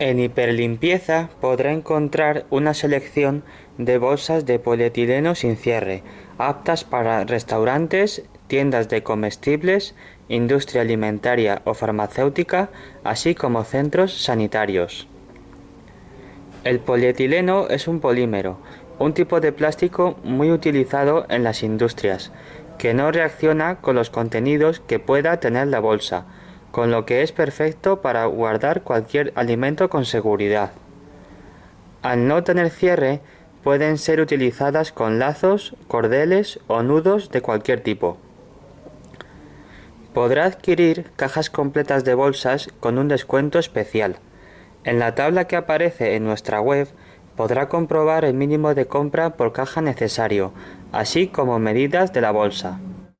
En Hiperlimpieza podrá encontrar una selección de bolsas de polietileno sin cierre, aptas para restaurantes, tiendas de comestibles, industria alimentaria o farmacéutica, así como centros sanitarios. El polietileno es un polímero, un tipo de plástico muy utilizado en las industrias, que no reacciona con los contenidos que pueda tener la bolsa, con lo que es perfecto para guardar cualquier alimento con seguridad. Al no tener cierre, pueden ser utilizadas con lazos, cordeles o nudos de cualquier tipo. Podrá adquirir cajas completas de bolsas con un descuento especial. En la tabla que aparece en nuestra web podrá comprobar el mínimo de compra por caja necesario, así como medidas de la bolsa.